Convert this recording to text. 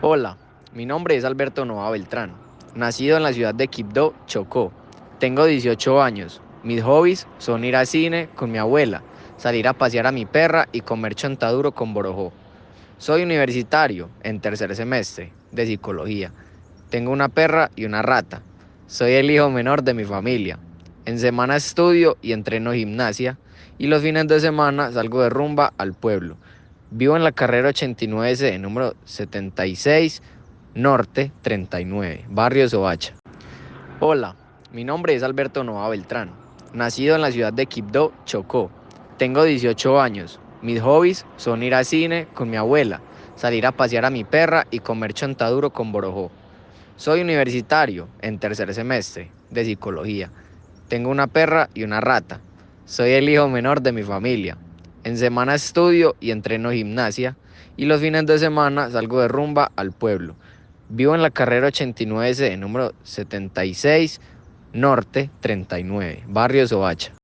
Hola, mi nombre es Alberto Nova Beltrán, nacido en la ciudad de Quibdó, Chocó. Tengo 18 años. Mis hobbies son ir al cine con mi abuela, salir a pasear a mi perra y comer chontaduro con borojó. Soy universitario en tercer semestre de psicología. Tengo una perra y una rata. Soy el hijo menor de mi familia. En semana estudio y entreno gimnasia y los fines de semana salgo de rumba al pueblo. Vivo en la carrera 89C, número 76, Norte 39, Barrio Soacha. Hola, mi nombre es Alberto Nova Beltrán, nacido en la ciudad de Quibdó, Chocó. Tengo 18 años. Mis hobbies son ir al cine con mi abuela, salir a pasear a mi perra y comer chontaduro con borojó. Soy universitario en tercer semestre de psicología. Tengo una perra y una rata. Soy el hijo menor de mi familia. En semana estudio y entreno gimnasia y los fines de semana salgo de rumba al pueblo. Vivo en la carrera 89C, número 76, Norte 39, Barrio Soacha.